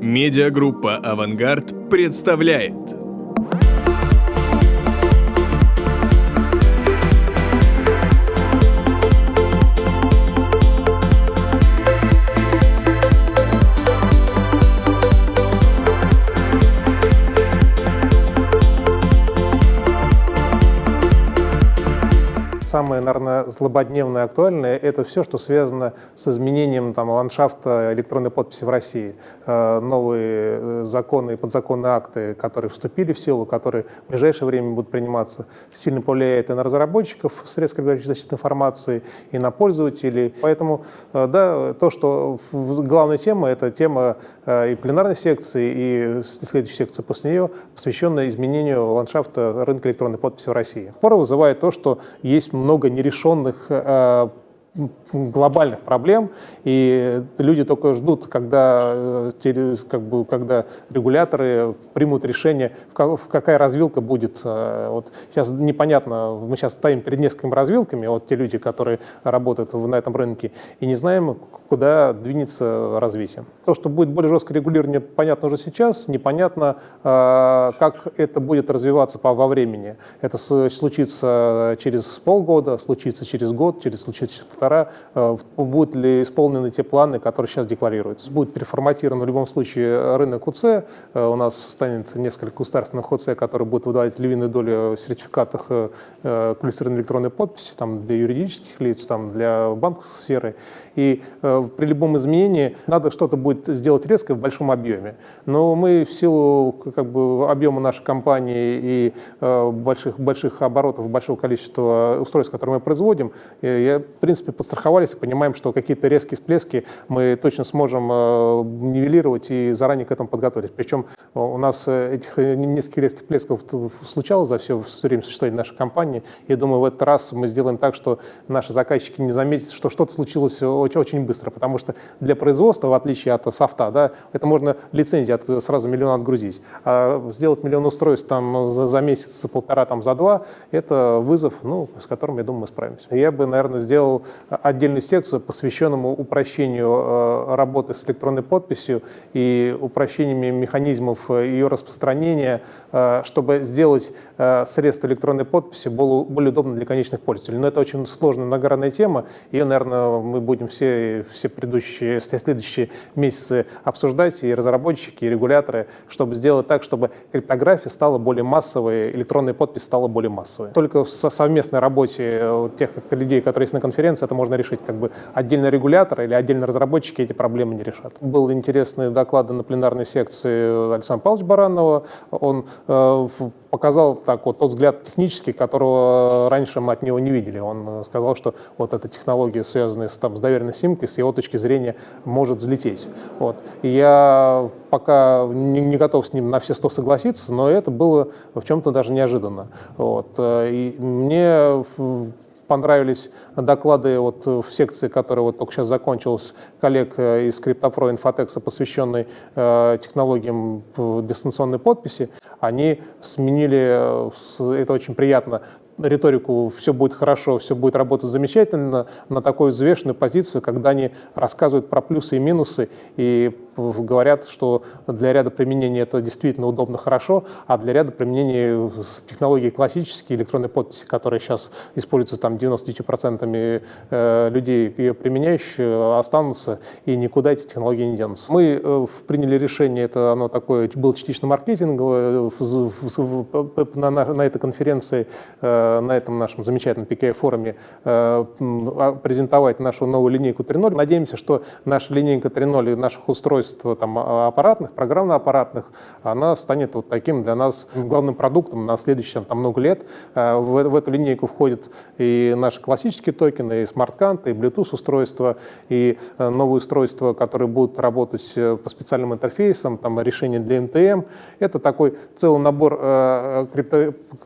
Медиагруппа «Авангард» представляет самое, наверное, злободневное актуальное – это все, что связано с изменением там, ландшафта электронной подписи в России. Э, новые э, законы и подзаконные акты, которые вступили в силу, которые в ближайшее время будут приниматься, сильно повлияет и на разработчиков средств защиты информации, и на пользователей. Поэтому, э, да, то, что главная тема – это тема и пленарной секции, и следующей секции после нее, посвященная изменению ландшафта рынка электронной подписи в России. Споры вызывает то, что есть много нерешенных э, глобальных проблем, и люди только ждут, когда, э, как бы, когда регуляторы примут решение, какая развилка будет. Э, вот сейчас непонятно, мы сейчас стоим перед несколькими развилками, вот те люди, которые работают на этом рынке, и не знаем, куда двинется развитие. То, что будет более жесткое регулирование, понятно уже сейчас, непонятно, э, как это будет развиваться во времени. Это случится через полгода, случится через год, через случится через полтора, э, будут ли исполнены те планы, которые сейчас декларируются. Будет переформатирован в любом случае рынок УЦ, э, у нас станет несколько государственных УЦ, которые будут выдавать львиную долю в сертификатах э, квалифицированной электронной подписи там, для юридических лиц, там, для банковской сферы. И при любом изменении надо что-то будет сделать резко в большом объеме. Но мы в силу как бы, объема нашей компании и больших, больших оборотов, большого количества устройств, которые мы производим, я, в принципе, подстраховались и понимаем, что какие-то резкие всплески мы точно сможем э, нивелировать и заранее к этому подготовить. Причем у нас э, этих э, нескольких резких всплесков случалось за все время существования нашей компании. И думаю, в этот раз мы сделаем так, что наши заказчики не заметят, что что-то случилось очень, быстро. Потому что для производства, в отличие от софта, да, это можно лицензии от, сразу миллион отгрузить. А сделать миллион устройств там, за, за месяц, полтора, там, за два, это вызов, ну, с которым, я думаю, мы справимся. Я бы, наверное, сделал отдельную секцию, посвященному упрощению э, работы с электронной подписью и упрощениями механизмов ее распространения, э, чтобы сделать э, средства электронной подписи более, удобно для конечных пользователей. Но это очень сложная, многогранная тема. Ее, наверное, мы будем все, все предыдущие, следующие месяцы обсуждать, и разработчики, и регуляторы, чтобы сделать так, чтобы криптография стала более массовой, электронная подпись стала более массовой. Только в совместной работе тех людей, которые есть на конференции, это можно решить. Как бы отдельно регулятор или отдельно разработчики эти проблемы не решат. Был интересный доклад на пленарной секции Александра Павловича Баранова. Он э, показал так вот тот взгляд технический, которого раньше мы от него не видели. Он сказал, что вот эта технология, связанная с, там, с доверенной симкой, с его точки зрения, может взлететь. Вот. И я пока не, не готов с ним на все сто согласиться, но это было в чем-то даже неожиданно. Вот. Э, и мне понравились доклады вот в секции, которая вот только сейчас закончилась, коллег э, из CryptoPro Infotex, посвященной э, технологиям дистанционной подписи. Они сменили, э, это очень приятно, риторику «все будет хорошо, все будет работать замечательно» на такую взвешенную позицию, когда они рассказывают про плюсы и минусы и говорят, что для ряда применений это действительно удобно, хорошо, а для ряда применений технологии классические, электронной подписи, которые сейчас используются там 99% э, людей, ее применяющие, останутся, и никуда эти технологии не денутся. Мы э, приняли решение, это оно такое, было частично маркетинговое, на, на, на этой конференции, э, на этом нашем замечательном PKI-форуме а, презентовать нашу новую линейку 3.0. Надеемся, что наша линейка 3.0 наших устройств устройств там, а, аппаратных, программно-аппаратных, она станет вот таким для нас главным продуктом на следующие там, много лет. А, в, в эту линейку входят и наши классические токены, и смарт-канты, и Bluetooth-устройства, и э, новые устройства, которые будут работать э, по специальным интерфейсам, там, решения для МТМ. Это такой целый набор э,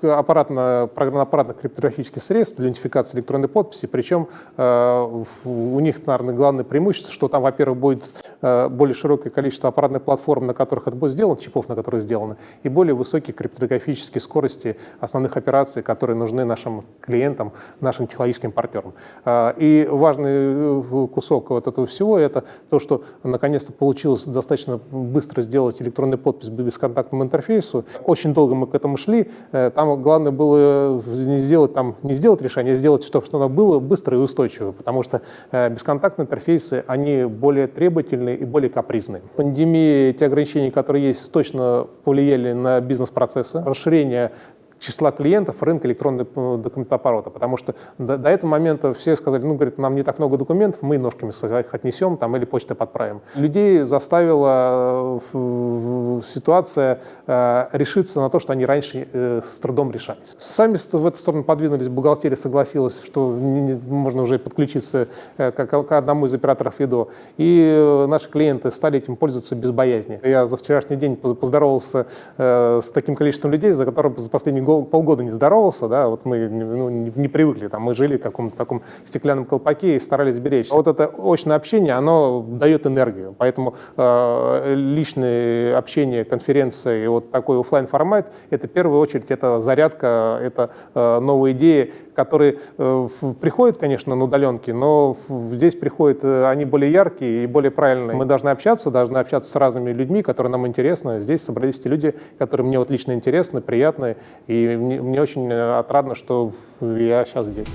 аппаратно, программно-аппаратных криптографических средств идентификации электронной подписи. Причем э, у них, наверное, главное преимущество, что там, во-первых, будет э, более широкий широкое количество аппаратных платформ, на которых это будет сделано, чипов, на которых сделано, и более высокие криптографические скорости основных операций, которые нужны нашим клиентам, нашим технологическим партнерам. А, и важный э, кусок вот этого всего – это то, что наконец-то получилось достаточно быстро сделать электронный подпись по бесконтактному интерфейсу. Очень долго мы к этому шли. Э, там главное было не сделать, там, не сделать решение, а сделать, чтобы оно было быстро и устойчиво, потому что э, бесконтактные интерфейсы, они более требовательные и более капризные. Пандемия, те ограничения, которые есть, точно повлияли на бизнес-процессы. Расширение числа клиентов рынка электронного документооборота, потому что до, до этого момента все сказали, ну, говорит, нам не так много документов, мы ножками их отнесем там, или почтой подправим. Людей заставила э, ситуация э, решиться на то, что они раньше э, с трудом решались. Сами в эту сторону подвинулись, бухгалтерия согласилась, что можно уже подключиться э, к, одному из операторов ВИДО, и наши клиенты стали этим пользоваться без боязни. Я за вчерашний день поздоровался э, с таким количеством людей, за которым за последние полгода не здоровался, да, вот мы ну, не, привыкли, там, мы жили в каком-то таком стеклянном колпаке и старались беречь. Вот это очное общение, оно дает энергию, поэтому э, личное общение, конференция и вот такой офлайн формат это в первую очередь это зарядка, это э, новые идеи, которые э, приходят, конечно, на удаленке, но здесь приходят, э, они более яркие и более правильные. Мы должны общаться, должны общаться с разными людьми, которые нам интересны. Здесь собрались те люди, которые мне вот лично интересны, приятны, и мне, мне очень э, отрадно, что я сейчас здесь.